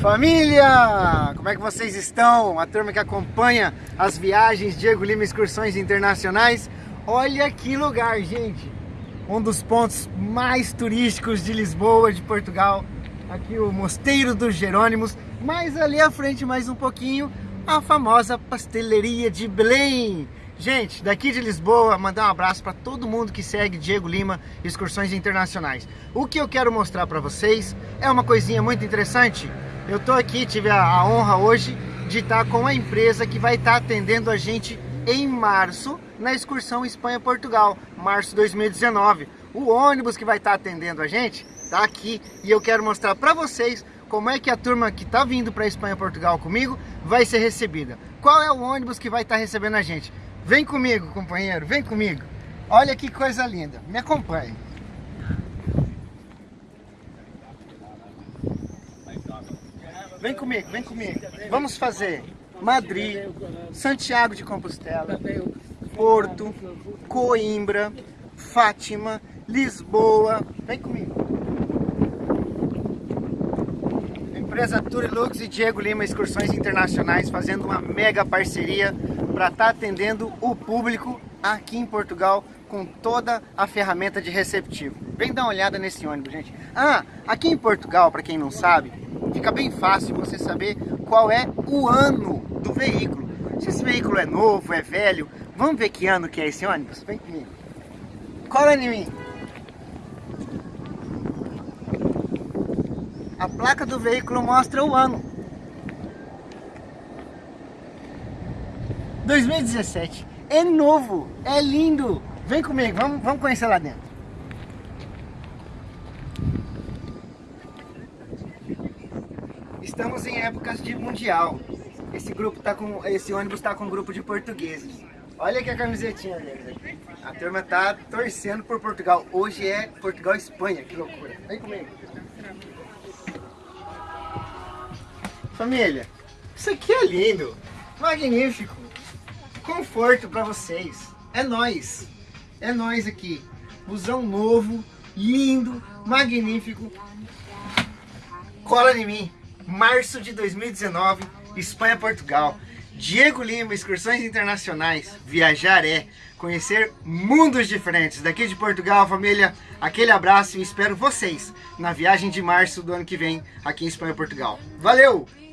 Família! Como é que vocês estão? A turma que acompanha as viagens Diego Lima Excursões Internacionais. Olha que lugar, gente! Um dos pontos mais turísticos de Lisboa, de Portugal. Aqui o Mosteiro dos Jerônimos. Mais ali à frente, mais um pouquinho, a famosa Pastelaria de Belém. Gente, daqui de Lisboa, mandar um abraço para todo mundo que segue Diego Lima Excursões Internacionais. O que eu quero mostrar para vocês é uma coisinha muito interessante. Eu tô aqui, tive a, honra hoje de estar com a empresa que vai estar atendendo a gente em março na excursão Espanha-Portugal, março 2019. O ônibus que vai estar atendendo a gente tá aqui e eu quero mostrar para vocês como é que a turma que está vindo para Espanha-Portugal comigo vai ser recebida. Qual é o ônibus que vai estar recebendo a gente? Vem comigo, companheiro, vem comigo. Olha que coisa linda, me acompanhe. Vem comigo, vem comigo. Vamos fazer Madrid, Santiago de Compostela, Porto, Coimbra, Fátima, Lisboa. Vem comigo. Empresa Turilux e Diego Lima Excursões Internacionais fazendo uma mega parceria para estar tá atendendo o público aqui em Portugal com toda a ferramenta de receptivo. Vem dar uma olhada nesse ônibus, gente. Ah, aqui em Portugal, para quem não sabe, fica bem fácil você saber qual é o ano do veículo. Se esse veículo é novo, é velho, vamos ver que ano que é esse ônibus? Vem comigo. Cola em mim. A placa do veículo mostra o ano. 2017. É novo, é lindo. Vem comigo, vamos, vamos conhecer lá dentro. Estamos em épocas de mundial. Esse grupo tá com, esse ônibus está com um grupo de portugueses. Olha que a camisetinha deles aqui. A turma tá torcendo por Portugal. Hoje é Portugal Espanha, que loucura. Vem comigo. Família, isso aqui é lindo, magnífico conforto para vocês. É nós. É nós aqui. Busão novo, lindo, magnífico. Cola em mim. Março de 2019, Espanha, Portugal. Diego Lima, excursões internacionais. Viajar é conhecer mundos diferentes. Daqui de Portugal, família, aquele abraço e espero vocês na viagem de março do ano que vem aqui em Espanha, Portugal. Valeu!